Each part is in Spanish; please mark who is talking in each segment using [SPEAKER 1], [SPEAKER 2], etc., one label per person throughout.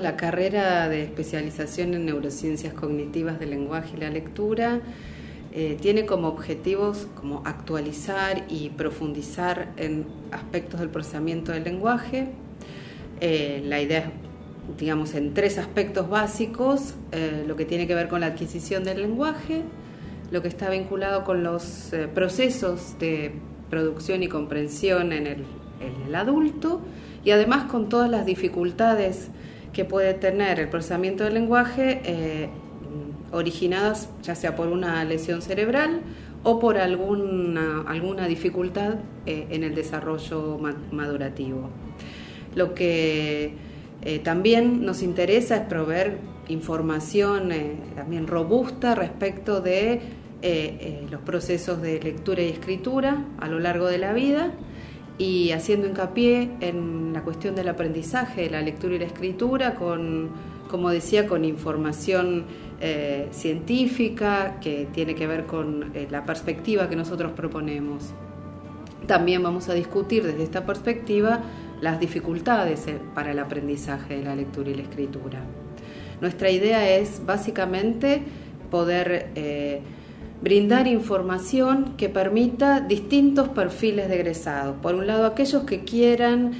[SPEAKER 1] La carrera de especialización en neurociencias cognitivas del lenguaje y la lectura eh, tiene como objetivos como actualizar y profundizar en aspectos del procesamiento del lenguaje. Eh, la idea es, digamos, en tres aspectos básicos, eh, lo que tiene que ver con la adquisición del lenguaje, lo que está vinculado con los procesos de producción y comprensión en el, en el adulto y además con todas las dificultades que puede tener el procesamiento del lenguaje originadas ya sea por una lesión cerebral o por alguna, alguna dificultad eh, en el desarrollo madurativo. Lo que eh, también nos interesa es proveer información eh, también robusta respecto de los procesos de lectura y escritura a lo largo de la vida y haciendo hincapié en la cuestión del aprendizaje de la lectura y la escritura con, como decía, con información eh, científica que tiene que ver con eh, la perspectiva que nosotros proponemos. También vamos a discutir desde esta perspectiva las dificultades eh, para el aprendizaje de la lectura y la escritura. Nuestra idea es básicamente poder brindar información que permita distintos perfiles de egresados. Por un lado, aquellos que quieran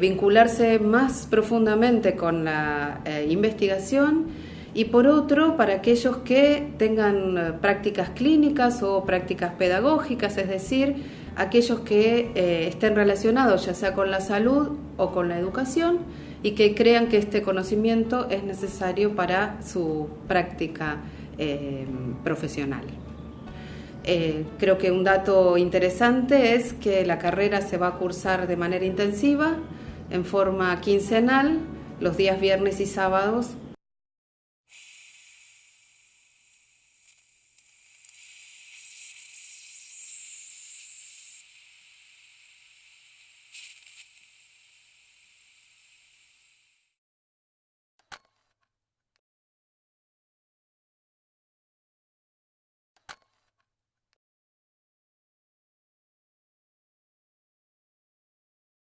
[SPEAKER 1] vincularse más profundamente con la investigación y por otro para aquellos que tengan eh, prácticas clínicas o prácticas pedagógicas, es decir, aquellos que eh, estén relacionados ya sea con la salud o con la educación y que crean que este conocimiento es necesario para su práctica eh, creo que un dato interesante es que la carrera se va a cursar de manera intensiva, en forma quincenal, los días viernes y sábados